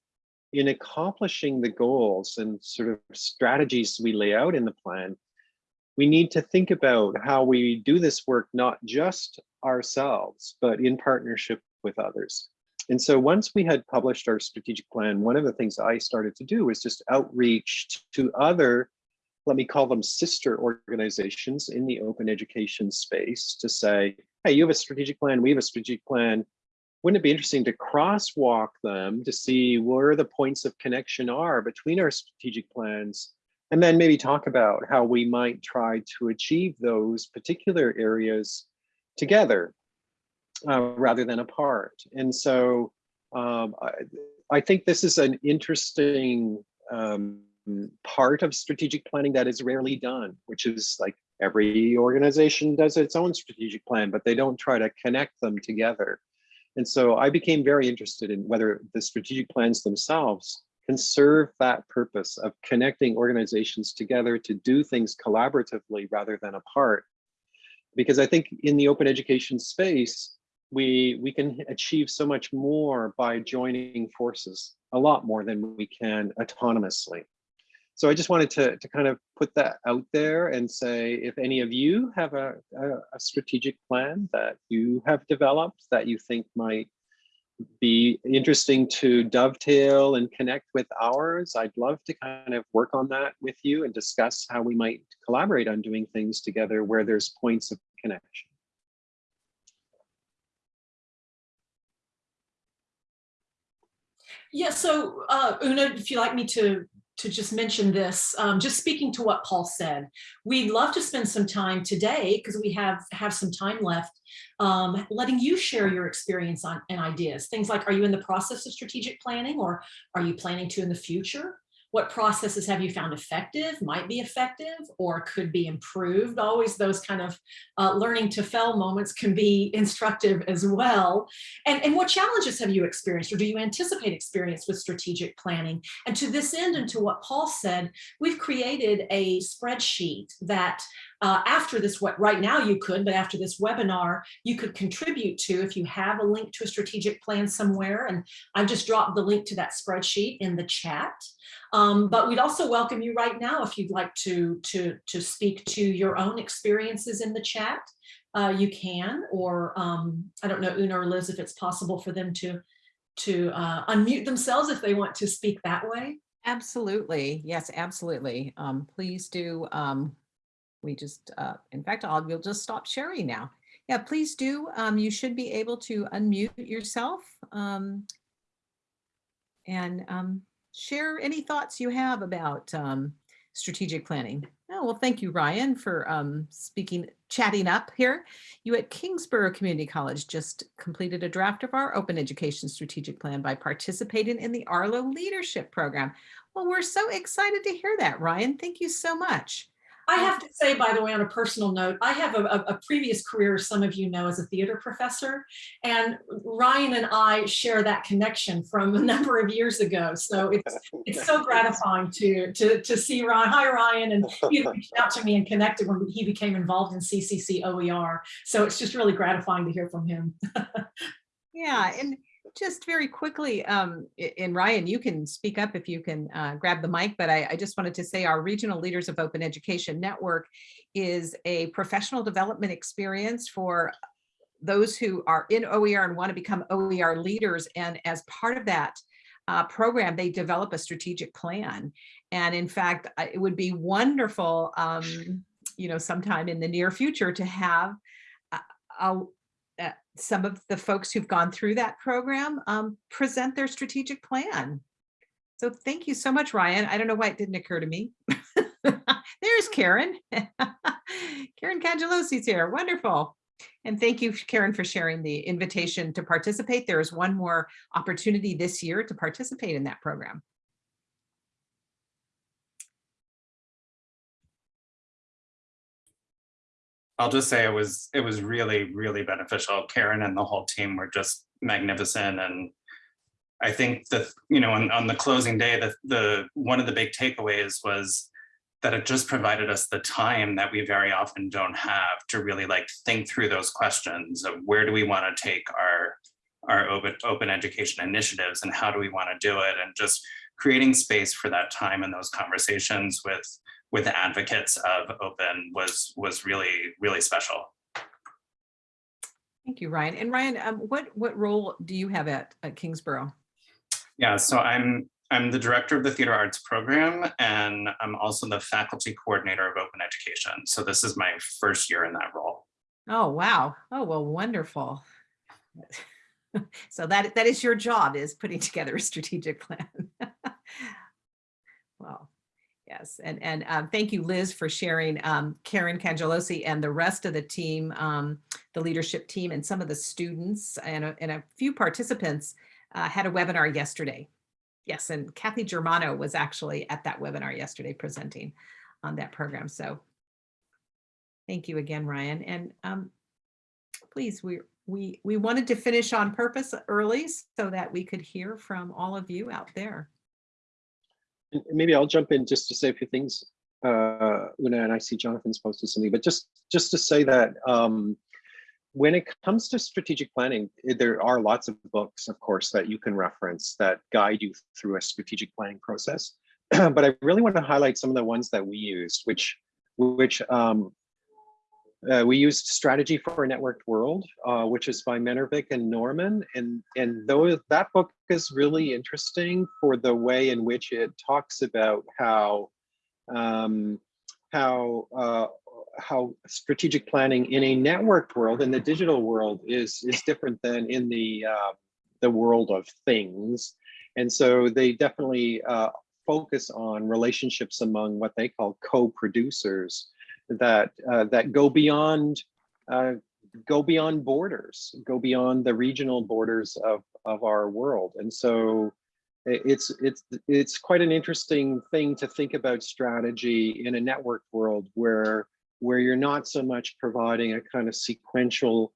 in accomplishing the goals and sort of strategies we lay out in the plan, we need to think about how we do this work, not just ourselves, but in partnership with others. And so once we had published our strategic plan, one of the things I started to do was just outreach to other, let me call them sister organizations in the open education space to say, hey, you have a strategic plan, we have a strategic plan. Wouldn't it be interesting to crosswalk them to see where the points of connection are between our strategic plans and then maybe talk about how we might try to achieve those particular areas together uh, rather than apart. And so um, I, I, think this is an interesting um, part of strategic planning that is rarely done, which is like every organization does its own strategic plan, but they don't try to connect them together. And so I became very interested in whether the strategic plans themselves can serve that purpose of connecting organizations together to do things collaboratively rather than apart. Because I think in the open education space, we, we can achieve so much more by joining forces, a lot more than we can autonomously. So I just wanted to, to kind of put that out there and say, if any of you have a, a, a strategic plan that you have developed that you think might be interesting to dovetail and connect with ours. I'd love to kind of work on that with you and discuss how we might collaborate on doing things together where there's points of connection.
Yeah, so uh, Una, if you'd like me to to just mention this, um, just speaking to what Paul said, we'd love to spend some time today because we have have some time left, um, letting you share your experience on and ideas. Things like, are you in the process of strategic planning or are you planning to in the future? What processes have you found effective, might be effective, or could be improved? Always those kind of uh, learning to fail moments can be instructive as well. And, and what challenges have you experienced or do you anticipate experience with strategic planning? And to this end and to what Paul said, we've created a spreadsheet that uh, after this, what right now you could, but after this webinar, you could contribute to if you have a link to a strategic plan somewhere. And I've just dropped the link to that spreadsheet in the chat. Um, but we'd also welcome you right now if you'd like to, to, to speak to your own experiences in the chat. Uh, you can, or um, I don't know, Una or Liz, if it's possible for them to, to uh, unmute themselves if they want to speak that way.
Absolutely. Yes, absolutely. Um, please do. Um, we just, uh, in fact, I'll, we'll just stop sharing now. Yeah, please do. Um, you should be able to unmute yourself um, and um, share any thoughts you have about um, strategic planning. Oh, well, thank you, Ryan, for um, speaking, chatting up here. You at Kingsborough Community College just completed a draft of our open education strategic plan by participating in the RLOE Leadership Program. Well, we're so excited to hear that, Ryan. Thank you so much.
I have to say, by the way, on a personal note, I have a, a, previous career, some of you know, as a theater professor, and Ryan and I share that connection from a number of years ago. So it's it's so gratifying to to to see Ryan. Hi, Ryan, and he reached out to me and connected when he became involved in CCC OER. So it's just really gratifying to hear from him.
yeah, and just very quickly, um, and Ryan, you can speak up if you can uh, grab the mic, but I, I, just wanted to say our Regional Leaders of Open Education Network is a professional development experience for those who are in OER and want to become OER leaders. And as part of that uh, program, they develop a strategic plan. And in fact, it would be wonderful, um, you know, sometime in the near future to have I'll, uh, some of the folks who've gone through that program um, present their strategic plan. So thank you so much, Ryan. I don't know why it didn't occur to me. There's Karen. Karen Cangelosi's here. Wonderful. And thank you, Karen, for sharing the invitation to participate. There is one more opportunity this year to participate in that program.
I'll just say it was it was really really beneficial. Karen and the whole team were just magnificent, and I think the you know on, on the closing day, the the one of the big takeaways was that it just provided us the time that we very often don't have to really like think through those questions of where do we want to take our our open open education initiatives and how do we want to do it and just creating space for that time and those conversations with with advocates of open was was really really special
Thank you, Ryan. And Ryan, um, what, what role do you have at, at Kingsborough?
yeah so i'm i'm the director of the theater arts program and i'm also the faculty coordinator of open education so this is my first year in that role
Oh, wow. Oh, well, wonderful. So that, that is your job is putting together a strategic plan. Well, yes, and, and um, thank you, Liz, for sharing um, Karen Cangelosi and the rest of the team, um, the leadership team and some of the students and a, and a few participants uh, had a webinar yesterday. Yes, and Kathy Germano was actually at that webinar yesterday presenting on that program. So thank you again, Ryan. And um, please, we, we, we wanted to finish on purpose early so that we could hear from all of you out there.
Maybe I'll jump in just to say a few things. Uh, Una and I see Jonathan's posted something, but just just to say that um, when it comes to strategic planning, there are lots of books, of course, that you can reference that guide you through a strategic planning process. but I really want to highlight some of the ones that we used, which which um, uh, we used Strategy for a Networked World, uh, which is by Mannervik and Normann. And, and though that book is really interesting for the way in which it talks about how, um, how, uh, how strategic planning in a networked world, in the digital world, is, is different than in the, uh, the world of things. And so they definitely uh, focus on relationships among what they call co-producers that uh, that go beyond uh, go beyond borders, go beyond the regional borders of of our world, and so it's it's it's quite an interesting thing to think about strategy in a networked world where where you're not so much providing a kind of sequential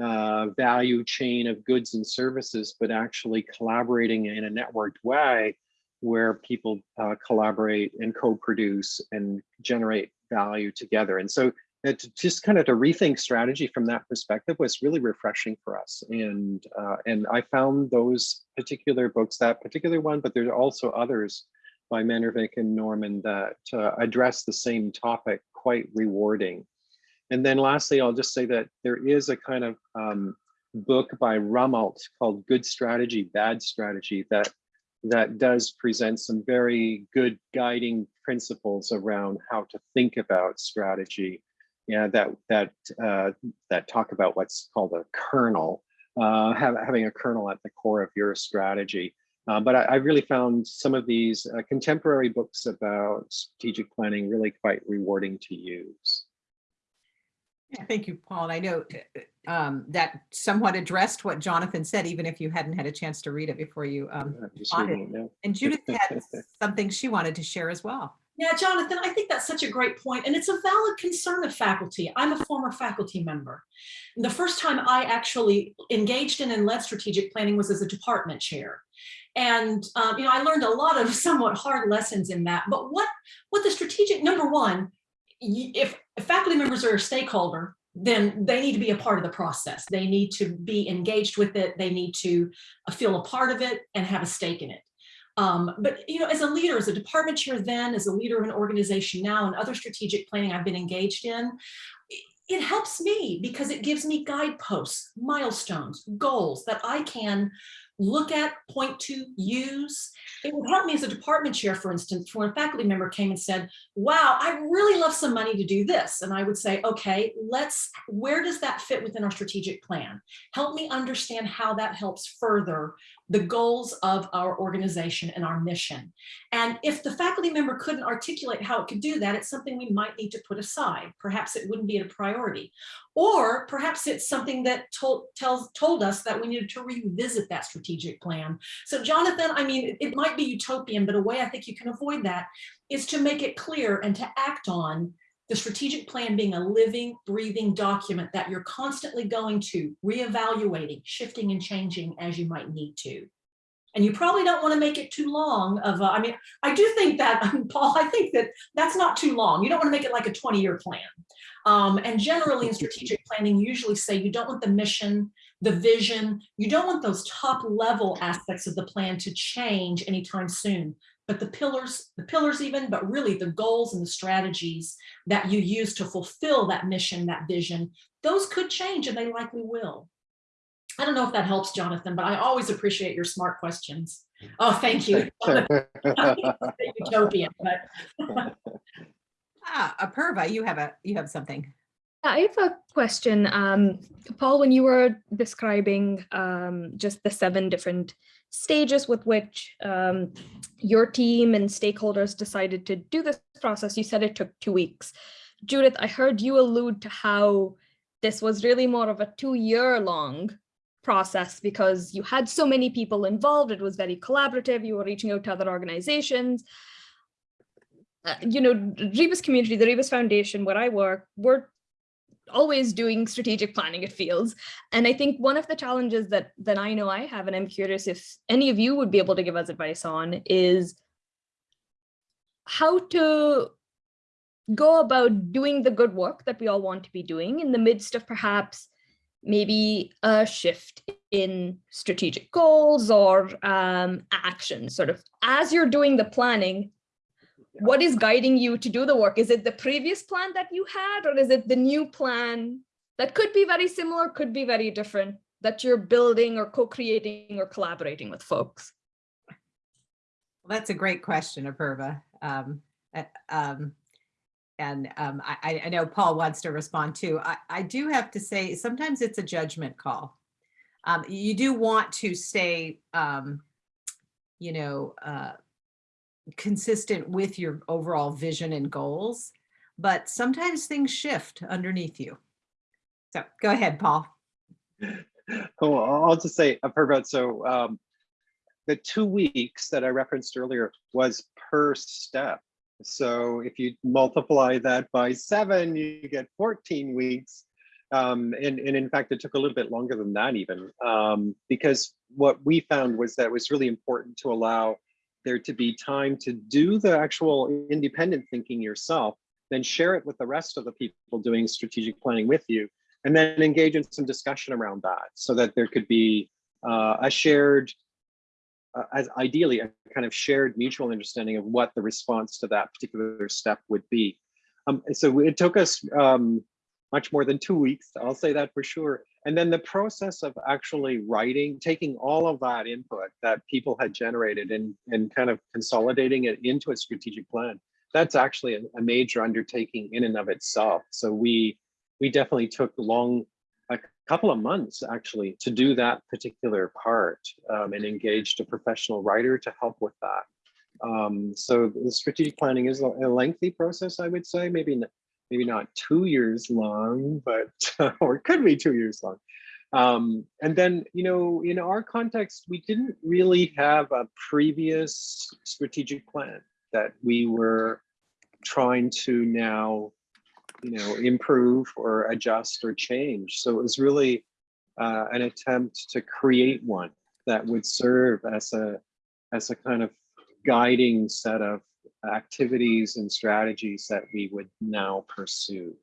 uh, value chain of goods and services, but actually collaborating in a networked way where people uh, collaborate and co-produce and generate value together. And so uh, to just kind of to rethink strategy from that perspective was really refreshing for us. And uh, and I found those particular books, that particular one, but there's also others by Mannervik and Normann that uh, address the same topic quite rewarding. And then lastly, I'll just say that there is a kind of um, book by Rumelt called Good Strategy, Bad Strategy that that does present some very good guiding principles around how to think about strategy. Yeah, that that uh, that talk about what's called a kernel, uh, have, having a kernel at the core of your strategy. Uh, but I, I, really found some of these uh, contemporary books about strategic planning really quite rewarding to use.
Yeah, Thank you, Paul. And I know uh, um, that somewhat addressed what Jonathan said, even if you hadn't had a chance to read it before you um,
I'm just it.
And Judith had something she wanted to share as well.
Yeah, Jonathan, I think that's such a great point, and it's a valid concern of faculty. I'm a former faculty member. And the first time I actually engaged in and led strategic planning was as a department chair. And um, you know, I learned a lot of somewhat hard lessons in that. But what what the strategic number one, if faculty members are a stakeholder, then they need to be a part of the process. They need to be engaged with it. They need to uh, feel a part of it and have a stake in it. Um, but you know, as a leader, as a department chair then, as a leader of an organization now, and other strategic planning I've been engaged in, it helps me because it gives me guideposts, milestones, goals that I can look at, point to, use. It would help me as a department chair, for instance, when a faculty member came and said, wow, I really love some money to do this. And I would say, okay, let's, where does that fit within our strategic plan? Help me understand how that helps further the goals of our organization and our mission. And if the faculty member couldn't articulate how it could do that, it's something we might need to put aside. Perhaps it wouldn't be a priority. Or perhaps it's something that told, tells, told us that we needed to revisit that strategic plan. So Jonathan, I mean, it, it might be utopian, but a way I think you can avoid that is to make it clear and to act on the strategic plan being a living, breathing document that you're constantly going to, reevaluating, shifting and changing as you might need to. And you probably don't want to make it too long of, a, I mean, I do think that, Paul, I think that that's not too long. You don't want to make it like a 20 year plan. Um, and generally in strategic planning, you usually say you don't want the mission, the vision, you don't want those top level aspects of the plan to change anytime soon but the pillars, the pillars even, but really the goals and the strategies that you use to fulfill that mission, that vision, those could change and they likely will. I don't know if that helps, Jonathan, but I always appreciate your smart questions. Oh, thank you. Utopian, but
Ah, Apurva, you have a, you have something.
I have a question. Um, Paul, when you were describing um, just the seven different stages with which um, your team and stakeholders decided to do this process, you said it took two weeks. Judith, I heard you allude to how this was really more of a two year long process because you had so many people involved. It was very collaborative. You were reaching out to other organizations. Uh, you know, Rebus community, the Rebus Foundation, where I work, we're always doing strategic planning, it feels. And I think one of the challenges that, that I know I have, and I'm curious if any of you would be able to give us advice on, is how to go about doing the good work that we all want to be doing in the midst of perhaps maybe a shift in strategic goals or um, action, sort of as you're doing the planning, what is guiding you to do the work? Is it the previous plan that you had, or is it the new plan that could be very similar, could be very different, that you're building or co-creating or collaborating with folks?
Well, that's a great question, Apurva. Um, um, and um, I, I know Paul wants to respond too. I, I do have to say, sometimes it's a judgment call. Um, you do want to stay, um, you know, uh, consistent with your overall vision and goals, but sometimes things shift underneath you. So go ahead, Paul.
Oh, I'll just say, I've heard about, so um, the two weeks that I referenced earlier was per step. So if you multiply that by seven, you get 14 weeks. Um, and, and in fact, it took a little bit longer than that even, um, because what we found was that it was really important to allow there to be time to do the actual independent thinking yourself, then share it with the rest of the people doing strategic planning with you, and then engage in some discussion around that so that there could be uh, a shared, uh, as ideally a kind of shared mutual understanding of what the response to that particular step would be. Um, so it took us um, much more than two weeks, I'll say that for sure. And then the process of actually writing, taking all of that input that people had generated and, and kind of consolidating it into a strategic plan, that's actually a, a major undertaking in and of itself. So we, we definitely took long, a couple of months actually to do that particular part um, and engaged a professional writer to help with that. Um, so the strategic planning is a, lengthy process, I would say, maybe maybe not two years long, but or it could be two years long. Um, and then, you know, in our context, we didn't really have a previous strategic plan that we were trying to now, you know, improve or adjust or change. So it was really uh, an attempt to create one that would serve as a as a kind of guiding set of activities and strategies that we would now pursue.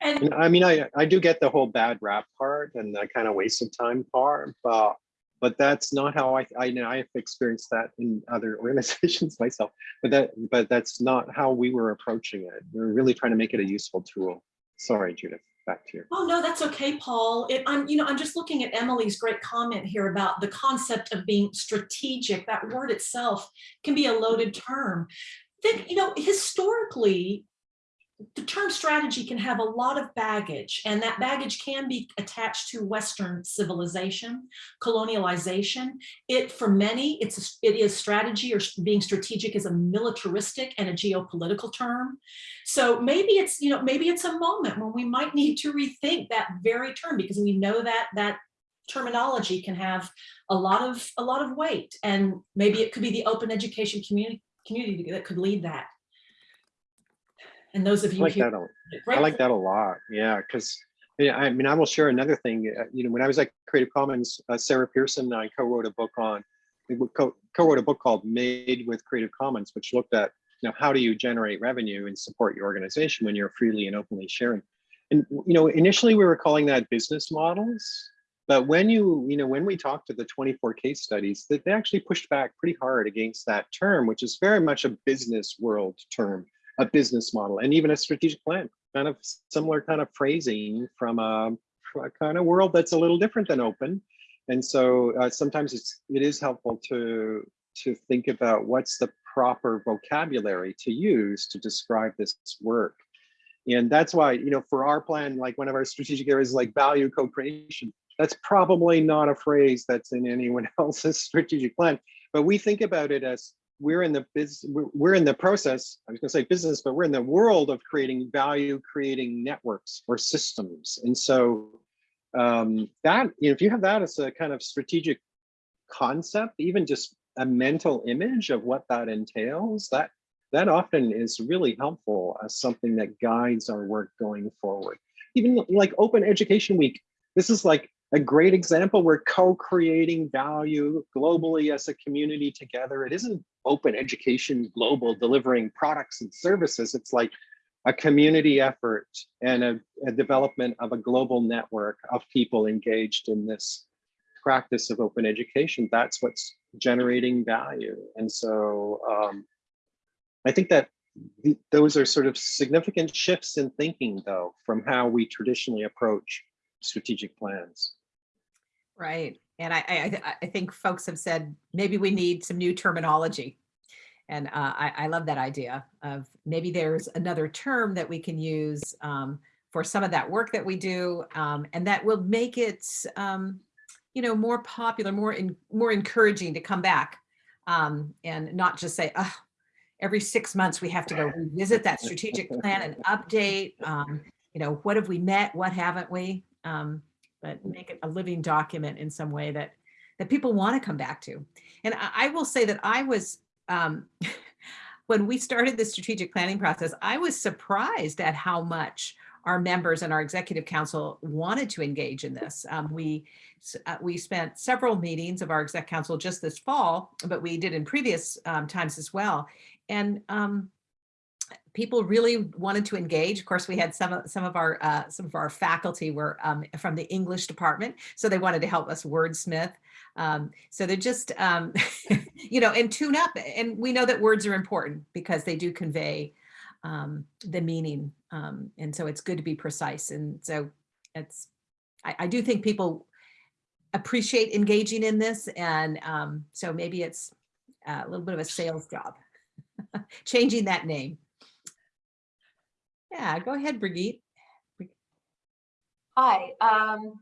and
And I mean, I, I do get the whole bad rap part and the kind of waste of time part, but but that's not how I I know I've experienced that in other organizations myself. But that but that's not how we were approaching it. We are really trying to make it a useful tool. Sorry, Judith. Back to you.
Oh, no, that's okay, Paul. It, I'm, you know, I'm just looking at Emily's great comment here about the concept of being strategic. That word itself can be a loaded term. Think, you know, historically, the term strategy can have a lot of baggage and that baggage can be attached to Western civilization, colonialization. It, for many, it's, it is strategy or being strategic is a militaristic and a geopolitical term. So maybe it's, you know, maybe it's a moment when we might need to rethink that very term because we know that that terminology can have a lot of a lot of weight and maybe it could be the open education community community that could lead that. And those of
I
you
like that. a- I like that a lot. Yeah, because yeah, I mean, I will share another thing. uh, You know, when I was at Creative Commons, uh, Sarah Pearson and I co-wrote a book on, we wo- co- co-wrote a book called Made with Creative Commons, which looked at, you know, how do you generate revenue and support your organization when you're freely and openly sharing. And, you know, initially we were calling that business models. But when you, you know, when we talked to the 24 case studies, that they actually pushed back pretty hard against that term, which is very much a business world term, a business model, and even a strategic plan, kind of similar kind of phrasing from a, a kind of world that's a little different than open. And so uh, sometimes it's it is helpful to to think about what's the proper vocabulary to use to describe this work. And that's why, you know, for our plan, like one of our strategic areas like value co-creation. That's probably not a phrase that's in anyone else's strategic plan, but we think about it as we're in the we're we're in the process, I was gonna say business, but we're in the world of creating value, creating networks or systems. And so um, that, you know, if you have that as a kind of strategic concept, even just a mental image of what that entails, that that often is really helpful as something that guides our work going forward. Even like Open Education Week, this is like a great example. We're co-creating value globally as a community together. It isn't open education global delivering products and services. It's like a community effort and a, a development of a global network of people engaged in this practice of open education. That's what's generating value. And so um, I think that th- those are sort of significant shifts in thinking, though, from how we traditionally approach strategic plans.
Right. And I, I, I- think folks have said, maybe we need some new terminology. And uh, I, I love that idea of maybe there's another term that we can use um, for some of that work that we do um, and that will make it, um, you know, more popular, more, in, more encouraging to come back um, and not just say, oh, every six months we have to go revisit that strategic plan and update, um, you know, what have we met, what haven't we? Um, but make it a living document in some way that that people want to come back to. And I, I will say that I was um, when we started the strategic planning process, I was surprised at how much our members and our executive council wanted to engage in this. Um, we uh, we spent several meetings of our exec council just this fall, but we did in previous um, times as well. And um, people really wanted to engage. Of course, we had some of some of our uh, some of our faculty were um, from the English department, so they wanted to help us wordsmith. Um, so they're just um, you know and tune up. And we know that words are important because they do convey um, the meaning, um, and so it's good to be precise. And so it's I, I do think people appreciate engaging in this, and um, so maybe it's a little bit of a sales job, changing that name. Yeah, go ahead, Brigitte.
Hi, um,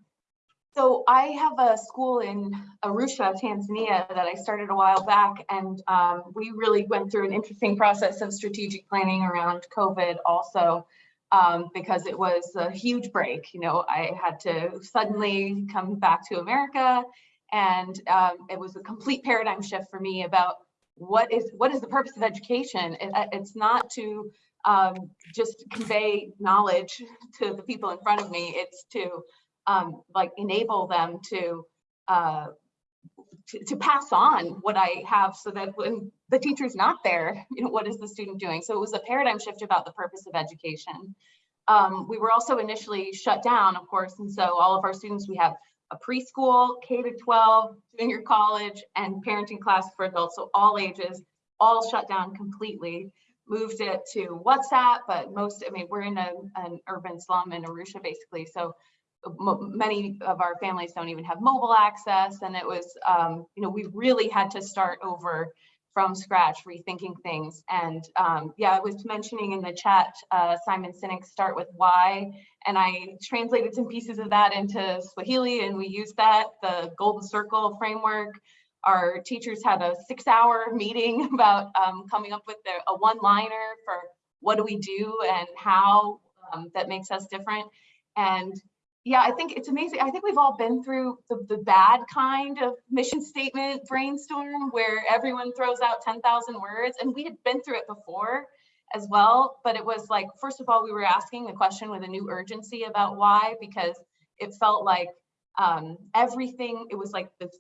so I have a school in Arusha, Tanzania that I started a while back and, um, we really went through an interesting process of strategic planning around COVID also. Um, because it was a huge break, you know, I had to suddenly come back to America and, um, it was a complete paradigm shift for me about what is, what is the purpose of education? It- it's not to, um, just convey knowledge to the people in front of me. It's to um, like enable them to, uh, to, to pass on what I have so that when the teacher's not there, you know, what is the student doing? So it was a paradigm shift about the purpose of education. Um, we were also initially shut down, of course, and so all of our students, we have a preschool, K to 12, junior college, and parenting class for adults, so all ages, all shut down completely moved it to WhatsApp, but most, I mean, we're in a, an urban slum in Arusha, basically. So many of our families don't even have mobile access. And it was, um, you know, we really had to start over from scratch, rethinking things. And um, yeah, I was mentioning in the chat, uh, Simon Sinek's Start With Why, and I translated some pieces of that into Swahili and we used that, the Golden Circle framework. Our teachers had a six hour meeting about um, coming up with a, a one liner for what do we do and how um, that makes us different. And yeah, I think it's amazing. I think we've all been through the, the bad kind of mission statement brainstorm where everyone throws out 10,000 words and we had been through it before as well. But it was like, first of all, we were asking the question with a new urgency about why, because it felt like um, everything, it was like this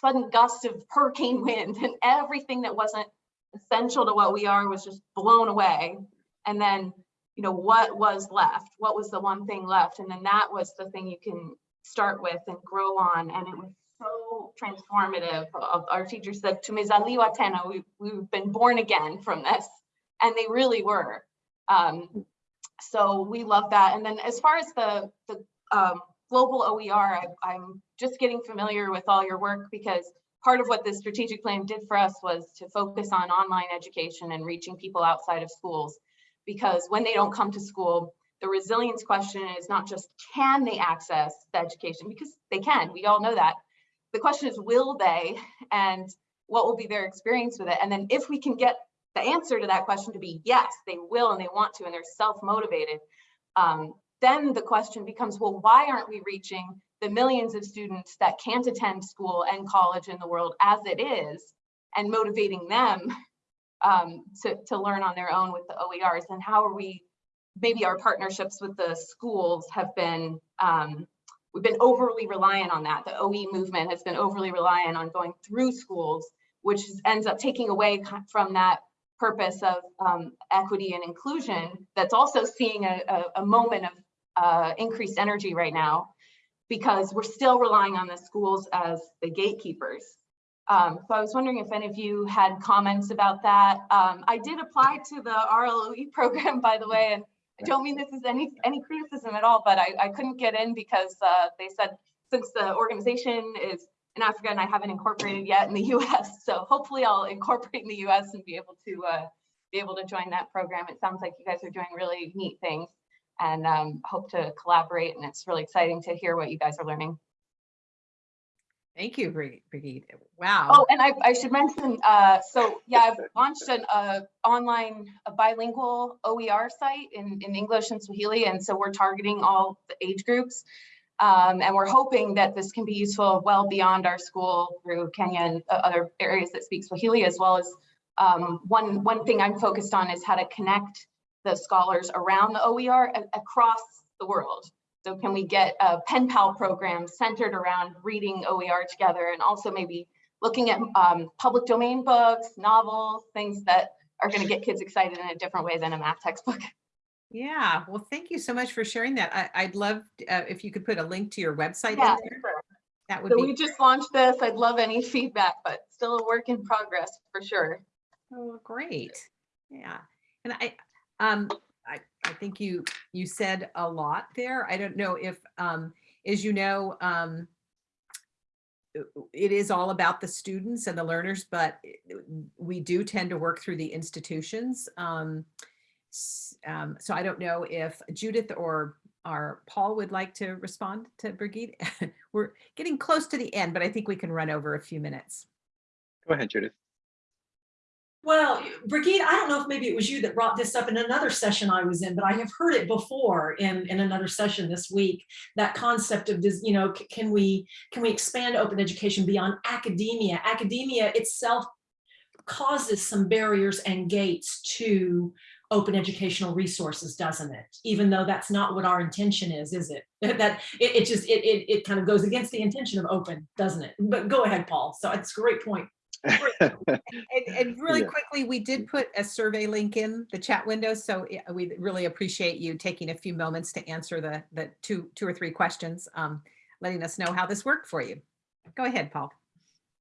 sudden gust of hurricane wind and everything that wasn't essential to what we are was just blown away. And then you know, what was left? What was the one thing left? And then that was the thing you can start with and grow on. And it was so transformative. Our teacher said, Tumezaliwa tena, we, we've been born again from this. And they really were. Um, so we love that. And then as far as the, the um, global OER, I, I'm just getting familiar with all your work because part of what this strategic plan did for us was to focus on online education and reaching people outside of schools because when they don't come to school, the resilience question is not just can they access the education, because they can, we all know that. The question is, will they, and what will be their experience with it? And then if we can get the answer to that question to be yes, they will and they want to, and they're self-motivated, um, then the question becomes, well, why aren't we reaching the millions of students that can't attend school and college in the world as it is, and motivating them um, to, to learn on their own with the OERs and how are we, maybe our partnerships with the schools have been, um, we've been overly reliant on that. The OE movement has been overly reliant on going through schools, which ends up taking away from that purpose of um, equity and inclusion that's also seeing a, a, a moment of uh, increased energy right now because we're still relying on the schools as the gatekeepers. Um, so I was wondering if any of you had comments about that. Um, I did apply to the RLOE program, by the way, and I don't mean this is any any criticism at all, but I, I couldn't get in because uh, they said since the organization is in Africa and I haven't incorporated yet in the US, so hopefully I'll incorporate in the US and be able to uh, be able to join that program. It sounds like you guys are doing really neat things and um, hope to collaborate and it's really exciting to hear what you guys are learning.
Thank you, Bri- Brigitte. Wow.
Oh, and I, I should mention, uh, so yeah, I've launched an uh, online a bilingual OER site in, in English and Swahili. And so we're targeting all the age groups. Um, and we're hoping that this can be useful well beyond our school through Kenya and uh, other areas that speak Swahili, as well as um, one, one thing I'm focused on is how to connect the scholars around the OER across the world. So can we get a pen pal program centered around reading OER together and also maybe looking at um, public domain books, novels, things that are going to get kids excited in a different way than a math textbook.
Yeah, well, thank you so much for sharing that. I, I'd love uh, if you could put a link to your website in
Yeah,
there.
sure.
That would
So
be
we just launched this. I'd love any feedback, but still a work in progress for sure.
Oh, great. Yeah. And I, um, I, I think you, you said a lot there. I don't know if, um, as you know, um, it is all about the students and the learners, but we do tend to work through the institutions. Um, um, so I don't know if Judith or or Paul would like to respond to Brigitte. We're getting close to the end, but I think we can run over a few minutes.
Go ahead, Judith.
Well, Brigitte, I don't know if maybe it was you that brought this up in another session I was in, but I have heard it before in, in another session this week. That concept of this, you know, can we can we expand open education beyond academia? Academia itself causes some barriers and gates to open educational resources, doesn't it? Even though that's not what our intention is, is it? That it, it just it, it it kind of goes against the intention of open, doesn't it? But go ahead, Paul. So it's a great point.
And, and really
Yeah.
quickly, we did put a survey link in the chat window, so we really appreciate you taking a few moments to answer the, the two, two or three questions, um, letting us know how this worked for you. Go ahead, Paul.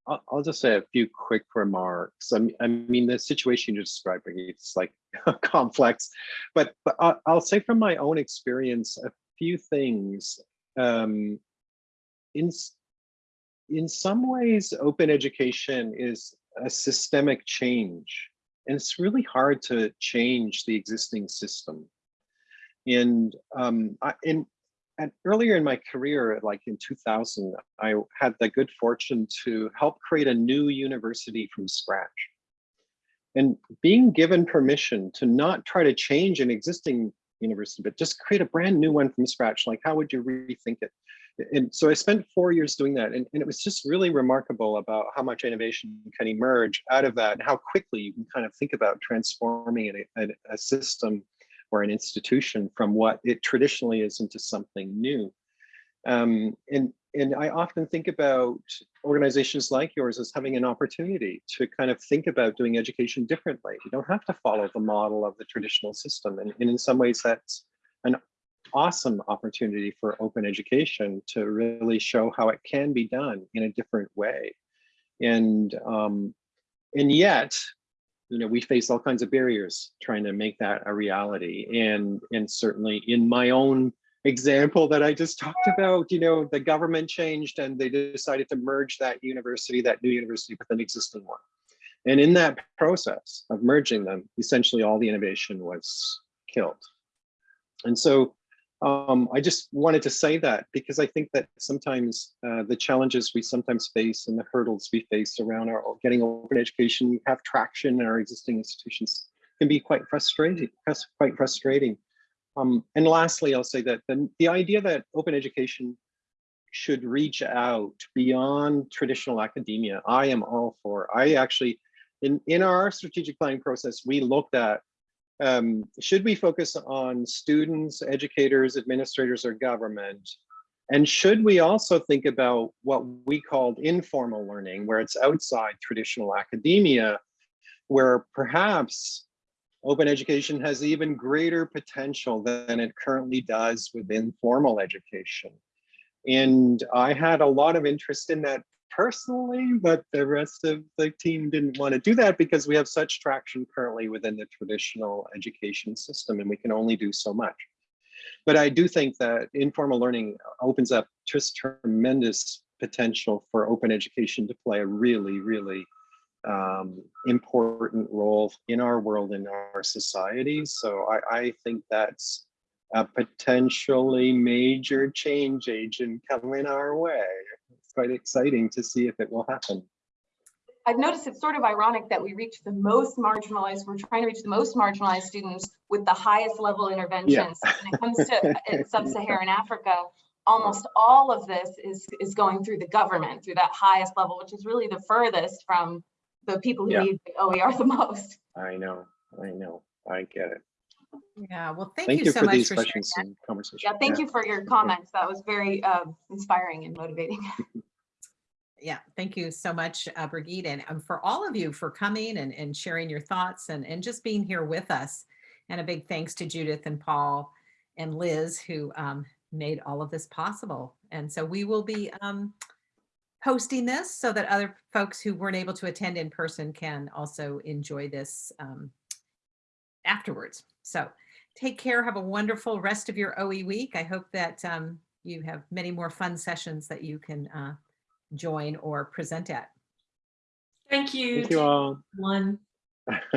I'll, I'll just say a few quick remarks. I mean, I mean, the situation you're describing is like complex, but, but I'll, I'll say from my own experience, a few things. Um, in, in some ways, open education is a systemic change. And it's really hard to change the existing system. And um, I, in, and earlier in my career, like in 2000, I had the good fortune to help create a new university from scratch. And being given permission to not try to change an existing university, but just create a brand new one from scratch, like how would you rethink it? And so I spent four years doing that. And, and it was just really remarkable about how much innovation can emerge out of that and how quickly you can kind of think about transforming a, a, a system or an institution from what it traditionally is into something new. Um, and, and I often think about organizations like yours as having an opportunity to kind of think about doing education differently. You don't have to follow the model of the traditional system. And, and in some ways, that's an awesome opportunity for open education to really show how it can be done in a different way. And, um, and yet, you know, we face all kinds of barriers trying to make that a reality. And, and certainly in my own example that I just talked about, you know, the government changed and they decided to merge that university, that new university with an existing one. And in that process of merging them, essentially all the innovation was killed. And so um, I just wanted to say that because I think that sometimes uh, the challenges we sometimes face and the hurdles we face around our getting open education, we have traction in our existing institutions can be quite frustrating, quite frustrating. Um, and lastly, I'll say that the, the idea that open education should reach out beyond traditional academia, I am all for. I actually, in, in our strategic planning process, we looked at um, should we focus on students, educators, administrators, or government? And should we also think about what we called informal learning, where it's outside traditional academia, where perhaps open education has even greater potential than it currently does within formal education. And I had a lot of interest in that personally, but the rest of the team didn't want to do that because we have such traction currently within the traditional education system and we can only do so much. But I do think that informal learning opens up just tremendous potential for open education to play a really, really um, important role in our world, in our society. So I, I think that's a potentially major change agent coming our way. It's quite exciting to see if it will happen.
I've noticed it's sort of ironic that we reach the most marginalized, we're trying to reach the most marginalized students with the highest level interventions. When it comes to uh, sub-Saharan Africa, almost all of this is, is going through the government, through that highest level, which is really the furthest from the people who
Yeah.
need the OER the most.
I know, I know, I get it.
Yeah, well, thank
Thank
you
you
so
for
much
these
for sharing
questions
that.
and conversation.
Yeah, thank you for your comments. That was very uh, inspiring and motivating.
Yeah, thank you so much, uh, Brigitte, and um, for all of you for coming and, and sharing your thoughts and, and just being here with us. And a big thanks to Judith and Paul and Liz who um, made all of this possible. And so we will be um, posting this so that other folks who weren't able to attend in person can also enjoy this um, afterwards. So take care. Have a wonderful rest of your OE week. I hope that um, you have many more fun sessions that you can uh, join or present at.
Thank you.
Thank you all.
One.